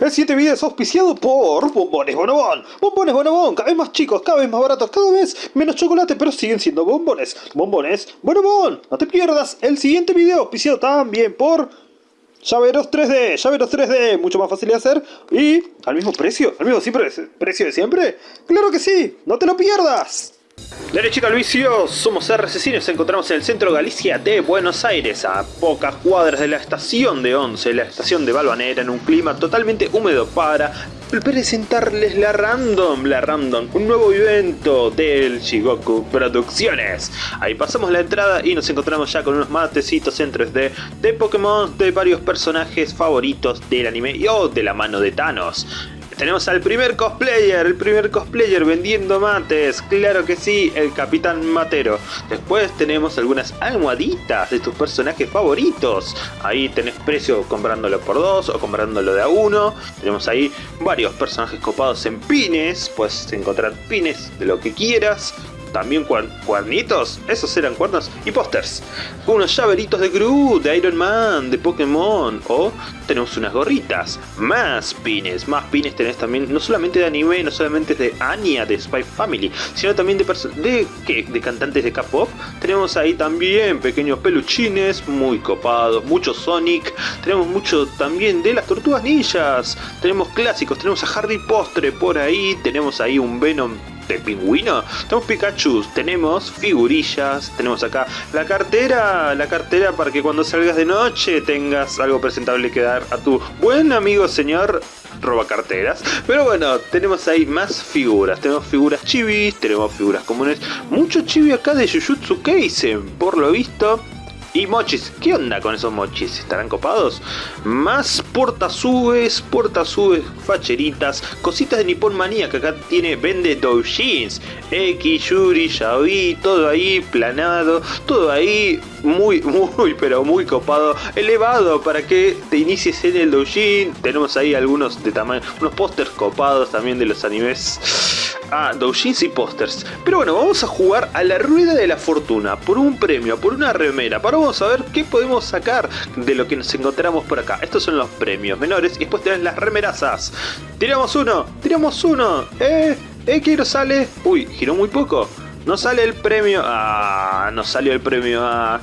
El siguiente video es auspiciado por Bombones Bonobón. Bombones Bonobón, cada vez más chicos, cada vez más baratos, cada vez menos chocolate, pero siguen siendo bombones. Bombones Bonobón. No te pierdas el siguiente video auspiciado también por Llaveros 3D, llaveros 3D, mucho más fácil de hacer y al mismo precio, al mismo siempre, precio de siempre. ¡Claro que sí! ¡No te lo pierdas! Derechito al vicio, somos RCC nos encontramos en el centro de Galicia de Buenos Aires, a pocas cuadras de la estación de Once, la estación de Balvanera, en un clima totalmente húmedo para presentarles la Random, la Random, un nuevo evento del Shigoku Producciones. Ahí pasamos la entrada y nos encontramos ya con unos matecitos en 3D de Pokémon de varios personajes favoritos del anime o de la mano de Thanos. Tenemos al primer cosplayer, el primer cosplayer vendiendo mates, claro que sí, el Capitán Matero. Después tenemos algunas almohaditas de tus personajes favoritos. Ahí tenés precio comprándolo por dos o comprándolo de a uno. Tenemos ahí varios personajes copados en pines, puedes encontrar pines de lo que quieras también cuernitos, esos eran cuernos, y pósters. Unos llaveritos de Groot, de Iron Man, de Pokémon, o tenemos unas gorritas, más pines, más pines tenés también, no solamente de anime, no solamente de Anya, de Spy Family, sino también de, de, de cantantes de K-pop. Tenemos ahí también pequeños peluchines, muy copados, mucho Sonic, tenemos mucho también de las tortugas ninjas, tenemos clásicos, tenemos a Harry Postre por ahí, tenemos ahí un Venom de pingüino. Tenemos Pikachu, tenemos figurillas, tenemos acá la cartera, la cartera para que cuando salgas de noche tengas algo presentable que dar a tu buen amigo señor roba carteras. Pero bueno, tenemos ahí más figuras. Tenemos figuras chivis, tenemos figuras comunes. Mucho chibi acá de Jujutsu Kaisen, por lo visto. Y mochis, ¿qué onda con esos mochis? ¿Estarán copados? Más portasubes, portasubes, facheritas, cositas de Nippon Manía que acá tiene, vende doujins, X, Yuri, Yaoi, todo ahí planado, todo ahí muy, muy, pero muy copado, elevado para que te inicies en el doujin. Tenemos ahí algunos de tamaño, unos pósters copados también de los animes a doujins y pósters. Pero bueno, vamos a jugar a la rueda de la fortuna por un premio, por una remera. Para vamos a ver qué podemos sacar de lo que nos encontramos por acá. Estos son los premios menores y después tenés las remerazas. Tiramos uno, tiramos uno. Eh, eh, que no sale. Uy, giró muy poco. No sale el premio. Ah, no salió el premio. Ah,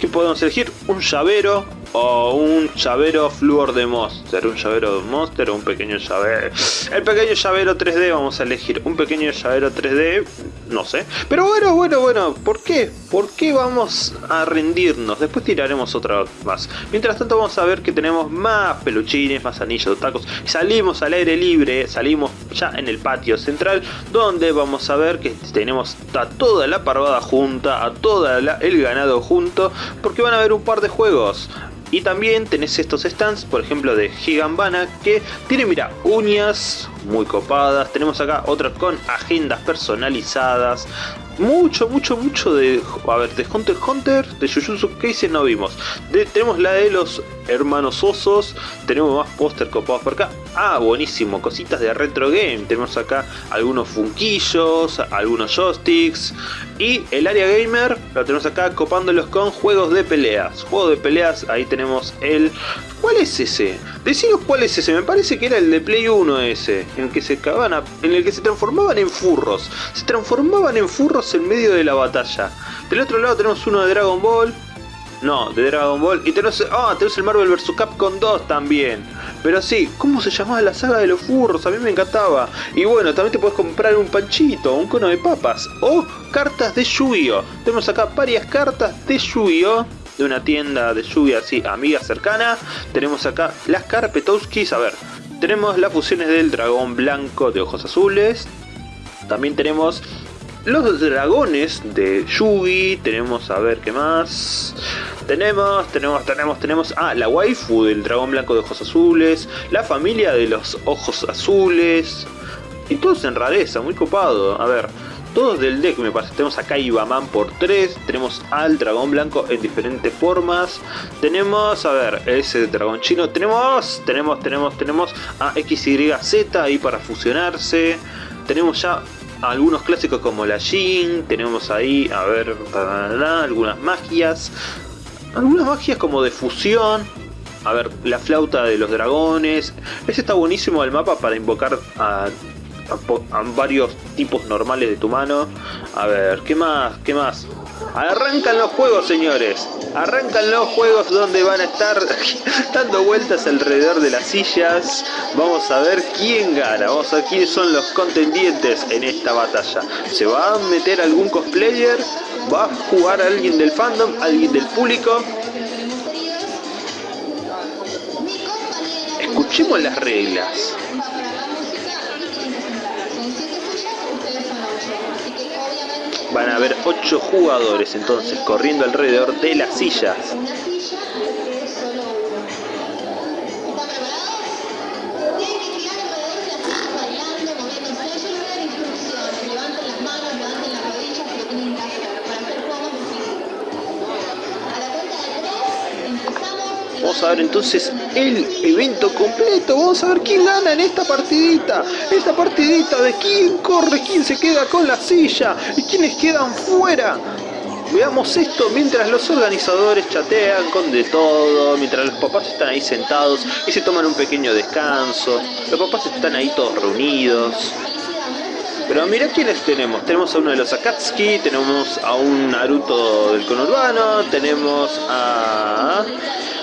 ¿Qué podemos elegir? Un llavero o un llavero fluor de monster, un llavero monster o un pequeño llavero. El pequeño llavero 3D vamos a elegir, un pequeño llavero 3D, no sé. Pero bueno, bueno, bueno, ¿por qué? ¿Por qué vamos a rendirnos? Después tiraremos otra más. Mientras tanto vamos a ver que tenemos más peluchines, más anillos, tacos. Salimos al aire libre, salimos ya en el patio central, donde vamos a ver que tenemos a toda la parvada junta, a todo el ganado junto, porque van a haber un par de juegos. Y también tenés estos stands, por ejemplo de Gigambana, que tiene, mira, uñas muy copadas. Tenemos acá otra con agendas personalizadas. Mucho, mucho, mucho de... A ver, de Hunter Hunter, de Jujutsu Kaisen no vimos. tenemos la de los hermanos osos. Tenemos más póster copados por acá. Ah, buenísimo, cositas de retro game. Tenemos acá algunos funquillos, algunos joysticks. Y el área gamer lo tenemos acá copándolos con juegos de peleas. Juegos de peleas, ahí tenemos el... ¿Cuál es ese? Deciros cuál es ese, me parece que era el de Play 1 ese, en el que se en el que se transformaban en furros. Se transformaban en furros en medio de la batalla. Del otro lado tenemos uno de Dragon Ball, no, de Dragon Ball. Y tenemos, ah, tenemos el Marvel vs. Capcom 2 también. Pero sí, ¿cómo se llamaba la saga de los furros? A mí me encantaba. Y bueno, también te puedes comprar un panchito, un cono de papas. O cartas de Yu-Gi-Oh! Tenemos acá varias cartas de Yu-Gi-Oh! De una tienda de Yu-Gi-Oh! así, amiga cercana. Tenemos acá las Carpetowskis. A ver, tenemos las fusiones del dragón blanco de ojos azules. También tenemos los dragones de Yugi, tenemos a ver qué más. Tenemos, tenemos, tenemos, tenemos. Ah, la waifu del dragón blanco de ojos azules. La familia de los ojos azules. Y todos en rareza, muy copado. A ver, todos del deck me parece. Tenemos acá Ibaman por 3. Tenemos al dragón blanco en diferentes formas. Tenemos, a ver, ese dragón chino. Tenemos, tenemos, tenemos, tenemos a XYZ ahí para fusionarse. Tenemos ya algunos clásicos como la Jin, tenemos ahí, a ver, algunas magias, algunas magias como de fusión, a ver, la flauta de los dragones. Ese está buenísimo el mapa para invocar a, a, varios tipos normales de tu mano. A ver, ¿qué más? ¿Qué más? Arrancan los juegos, señores. Arrancan los juegos donde van a estar dando vueltas alrededor de las sillas. Vamos a ver quién gana. Vamos a ver quiénes son los contendientes en esta batalla. ¿Se va a meter algún cosplayer? ¿Va a jugar alguien del fandom? ¿Alguien del público? Escuchemos las reglas. Van a haber 8 jugadores entonces corriendo alrededor de las sillas. Vamos a ver entonces el evento completo. Vamos a ver quién gana en esta partidita. Esta partidita de quién corre, quién se queda con la silla y quiénes quedan fuera. Veamos esto mientras los organizadores chatean con de todo, mientras los papás están ahí sentados y se toman un pequeño descanso. Los papás están ahí todos reunidos. Pero mira quiénes tenemos. Tenemos a uno de los Akatsuki, tenemos a un Naruto del conurbano, tenemos a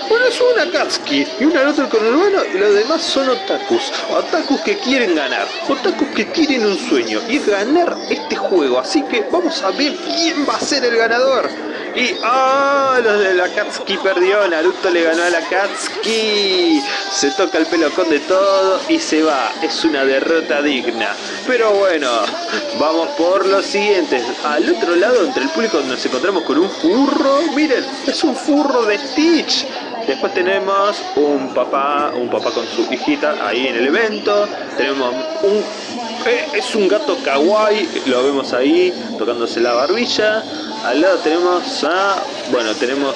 bueno, es un Akatsuki y un Naruto conurbano y los demás son otakus. Otakus que quieren ganar, otakus que tienen un sueño y es ganar este juego. Así que vamos a ver quién va a ser el ganador. Y ¡ah! los de la Katsuki perdió, Naruto le ganó a la Katsuki. Se toca el pelo con de todo y se va. Es una derrota digna. Pero bueno, vamos por los siguientes. Al otro lado, entre el público, nos encontramos con un furro. Miren, es un furro de Stitch. Después tenemos un papá, un papá con su hijita ahí en el evento. Tenemos un... Eh, es un gato kawaii, lo vemos ahí tocándose la barbilla. Al lado tenemos a... Bueno, tenemos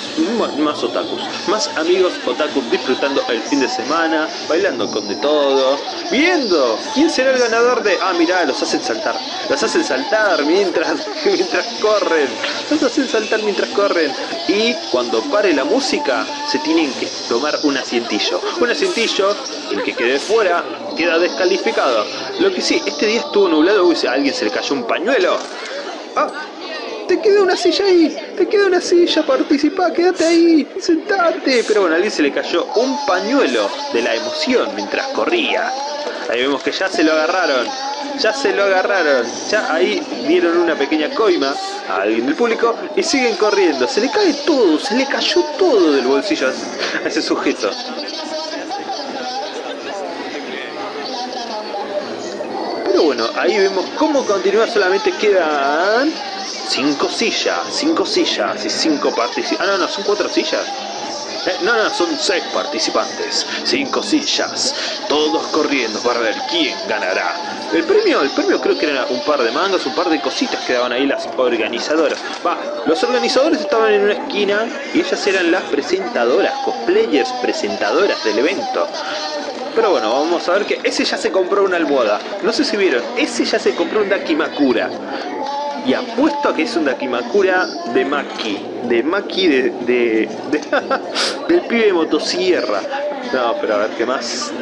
más otakus. Más amigos otakus disfrutando el fin de semana, bailando con de todo, viendo quién será el ganador de... Ah, mirá, los hacen saltar. Los hacen saltar mientras, mientras corren. Los hacen saltar mientras corren. Y cuando pare la música, se tienen que tomar un asientillo. Un asientillo, el que quede fuera, queda descalificado. Lo que sí, este día estuvo nublado, uy, a alguien se le cayó un pañuelo. Ah, te queda una silla ahí, te queda una silla, participa, quédate ahí, sentate. Pero bueno, a alguien se le cayó un pañuelo de la emoción mientras corría. Ahí vemos que ya se lo agarraron, ya se lo agarraron, ya ahí dieron una pequeña coima a alguien del público y siguen corriendo. Se le cae todo, se le cayó todo del bolsillo a ese sujeto. Pero bueno, ahí vemos cómo continúa, solamente quedan Cinco sillas, cinco sillas y cinco participantes. Ah, no, no, son cuatro sillas. Eh, no, no, son seis participantes, cinco sillas, todos corriendo para ver quién ganará. El premio, el premio creo que era un par de mangas, un par de cositas que daban ahí las organizadoras. Va, los organizadores estaban en una esquina y ellas eran las presentadoras, cosplayers presentadoras del evento. Pero bueno, vamos a ver que ese ya se compró una almohada. No sé si vieron, ese ya se compró un Dakimakura. Y apuesto a que es un Dakimakura de Maki. De Maki de, de, del pibe de motosierra. No, pero a ver qué más.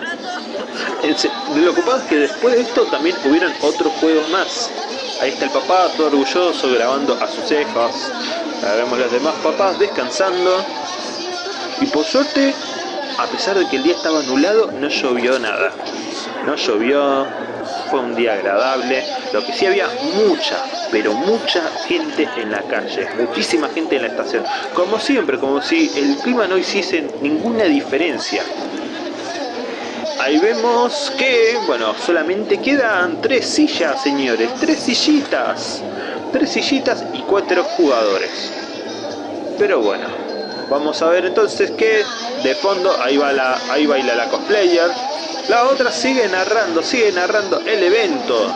Lo ocupado es que después de esto también hubieron otros juegos más. Ahí está el papá, todo orgulloso, grabando a sus hijos. Ahora vemos los demás papás descansando. Y por suerte, a pesar de que el día estaba anulado, no llovió nada. No llovió, un día agradable. Lo que sí había mucha, pero mucha gente en la calle, muchísima gente en la estación. Como siempre, como si el clima no hiciese ninguna diferencia. Ahí vemos que, bueno, solamente quedan tres sillas, señores, tres sillitas. Tres sillitas y cuatro jugadores. Pero bueno, vamos a ver entonces que de fondo ahí, va ahí baila la cosplayer la otra sigue narrando, sigue narrando el evento.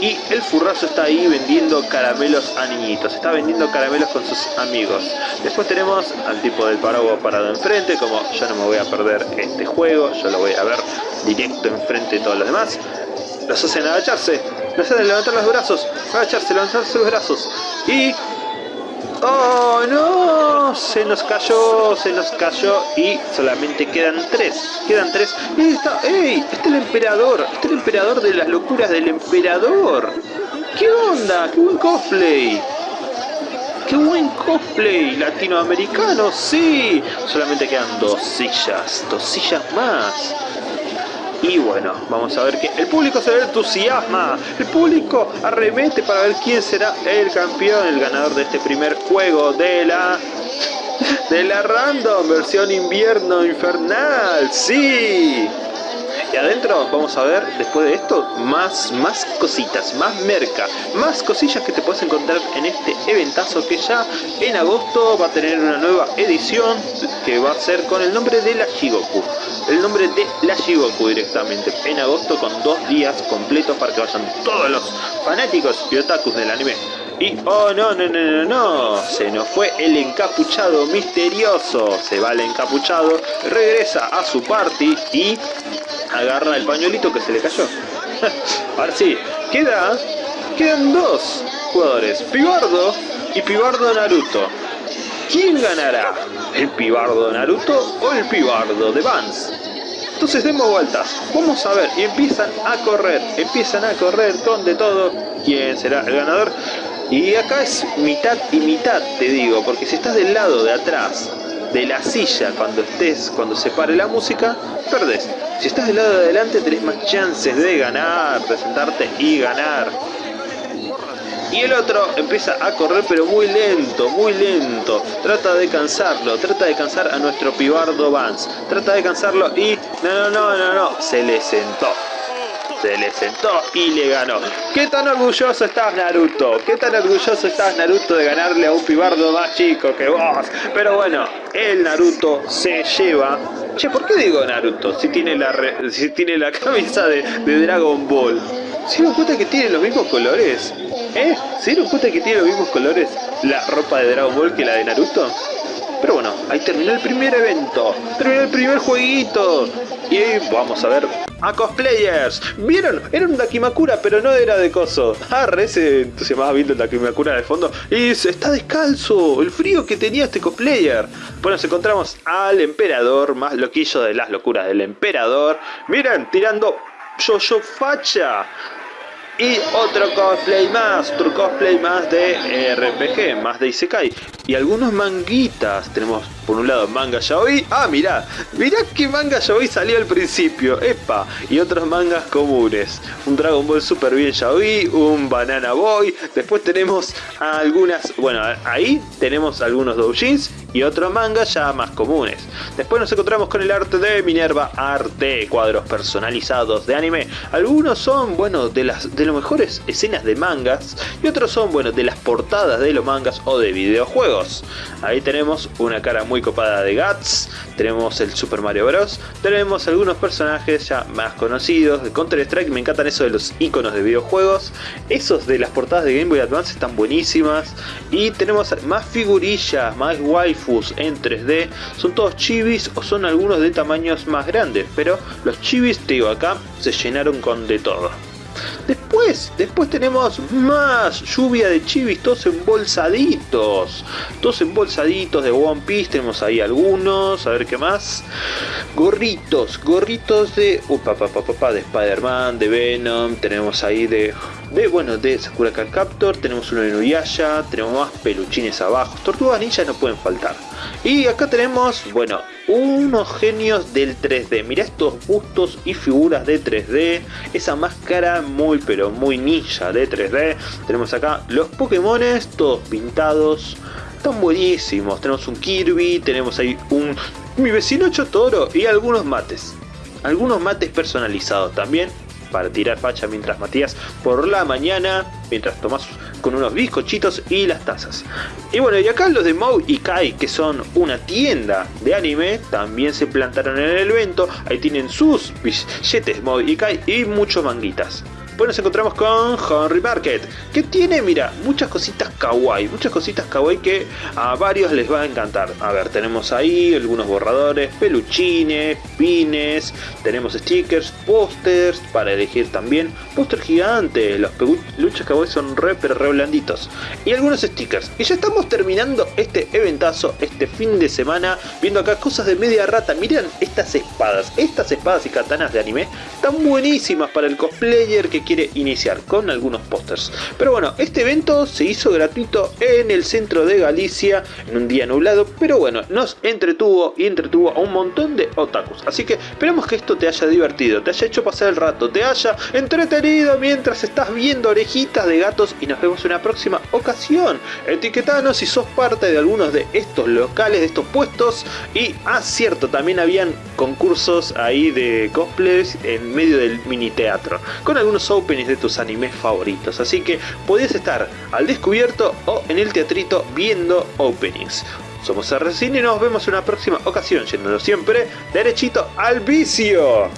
Y el furrazo está ahí vendiendo caramelos a niñitos. Está vendiendo caramelos con sus amigos. Después tenemos al tipo del paraguas parado enfrente. Como yo no me voy a perder este juego. Yo lo voy a ver directo enfrente de todos los demás. Los hacen agacharse. Los hacen levantar los brazos. Agacharse, levantar sus brazos. Y ¡Oh, no! Se nos cayó, se nos cayó y solamente quedan tres. Quedan tres. ¡Ey! Está, ¡Ey! Está el emperador. Está el emperador de las locuras del emperador. ¿Qué onda? ¡Qué buen cosplay! ¡Qué buen cosplay! ¡Latinoamericano! ¡Sí! Solamente quedan dos sillas. Dos sillas más. Y bueno, vamos a ver que el público se entusiasma. El público arremete para ver quién será el campeón, el ganador de este primer juego de la de la random versión invierno infernal. Sí. Y adentro vamos a ver, después de esto, más, más cositas, más merca, más cosillas que te puedes encontrar en este eventazo que ya en agosto va a tener una nueva edición que va a ser con el nombre de la Shigoku. El nombre de la Shigoku directamente. En agosto con dos días completos para que vayan todos los fanáticos y otakus del anime. Y, oh no, no, no, no, no, se nos fue el encapuchado misterioso. Se va el encapuchado, regresa a su party y agarra el pañuelito que se le cayó. Ahora sí, queda, quedan dos jugadores, Pibardo y Pibardo Naruto. ¿Quién ganará? ¿El Pibardo Naruto o el Pibardo de Vance? Entonces demos vueltas, vamos a ver, y empiezan a correr, empiezan a correr con de todo. ¿Quién será el ganador? Y acá es mitad y mitad, te digo, porque si estás del lado de atrás de la silla cuando estés, cuando se pare la música, perdés. Si estás del lado de adelante tenés más chances de ganar, presentarte y ganar. Y el otro empieza a correr pero muy lento, muy lento. Trata de cansarlo, trata de cansar a nuestro pibardo Vance. Trata de cansarlo y... No, no, no, no, no. Se le sentó se le sentó y le ganó. ¿Qué tan orgulloso estás Naruto? ¿Qué tan orgulloso estás Naruto de ganarle a un pibardo más chico que vos? Pero bueno, el Naruto se lleva... Che, ¿por qué digo Naruto? Si tiene la, si tiene la camisa de, Dragon Ball. ¿Se dieron cuenta que tiene los mismos colores? ¿Eh? ¿Se dieron cuenta que tiene los mismos colores la ropa de Dragon Ball que la de Naruto? Pero bueno, ahí terminó el primer evento, terminó el primer jueguito. Y vamos a ver a cosplayers. ¿Vieron? Era un Dakimakura, pero no era de coso. Ah, re se entusiasmaba viendo el Dakimakura de fondo. Y está descalzo. El frío que tenía este cosplayer. Bueno, nos encontramos al emperador, más loquillo de las locuras del emperador. Miren, tirando yo-yo facha. Y otro cosplay más, otro cosplay más de RPG, más de Isekai. Y algunos manguitas. Tenemos por un lado manga yaoi. Ah, mirá, mirá qué manga yaoi salió al principio. Epa. Y otros mangas comunes. Un Dragon Ball Super bien yaoi, un Banana Boy. Después tenemos algunas, bueno, ahí tenemos algunos doujins y otros mangas ya más comunes. Después nos encontramos con el arte de Minerva Arte, cuadros personalizados de anime. Algunos son, bueno, de las de las mejores escenas de mangas y otros son, bueno, de las portadas de los mangas o de videojuegos. Ahí tenemos una cara muy copada de Guts, tenemos el Super Mario Bros, tenemos algunos personajes ya más conocidos de Counter Strike, me encantan eso de los iconos de videojuegos, esos de las portadas de Game Boy Advance están buenísimas y tenemos más figurillas, más waifus en 3D, son todos chibis o son algunos de tamaños más grandes, pero los chibis, te digo acá, se llenaron con de todo. Después, después tenemos más lluvia de chivis, todos embolsaditos. Todos embolsaditos de One Piece, tenemos ahí algunos, a ver qué más. Gorritos, gorritos de... Upa, pa, de Spider-Man, de Venom, tenemos ahí de bueno, de Sakura Card Captor, tenemos uno de Nuyasha, tenemos más peluchines abajo, tortugas ninja no pueden faltar. Y acá tenemos, bueno, unos genios del 3D, mira estos bustos y figuras de 3D, esa máscara muy pero muy ninja de 3D, tenemos acá los Pokémones, todos pintados, están buenísimos, tenemos un Kirby, tenemos ahí un mi vecino Chotoro y algunos mates. Algunos mates personalizados también, para tirar facha mientras Matías por la mañana, mientras tomás con unos bizcochitos y las tazas. Y bueno, y acá los de Mou y Kai, que son una tienda de anime, también se plantaron en el evento. Ahí tienen sus billetes Mou y Kai y muchos manguitas. Después nos encontramos con Henry Market, que tiene, mira, muchas cositas kawaii, muchas cositas kawaii que a varios les va a encantar. A ver, tenemos ahí algunos borradores, peluchines, pines, tenemos stickers, pósters para elegir también, póster gigante, los peluches kawaii son re pero re blanditos y algunos stickers. Y ya estamos terminando este eventazo, este fin de semana, viendo acá cosas de media rata. Miren estas espadas, estas espadas y katanas de anime están buenísimas para el cosplayer que quiere iniciar con algunos pósters. Pero bueno, este evento se hizo gratuito en el centro de Galicia en un día nublado, pero bueno, nos entretuvo y entretuvo a un montón de otakus. Así que esperamos que esto te haya divertido, te haya hecho pasar el rato, te haya entretenido mientras estás viendo orejitas de gatos y nos vemos en una próxima ocasión. Etiquetanos si sos parte de algunos de estos locales, de estos puestos y ah cierto, también habían concursos ahí de cosplays en medio del mini teatro con algunos openings de tus animes favoritos. Así que podés estar al descubierto o en el teatrito viendo openings. Somos RCine y nos vemos en una próxima ocasión, yendo siempre derechito al vicio.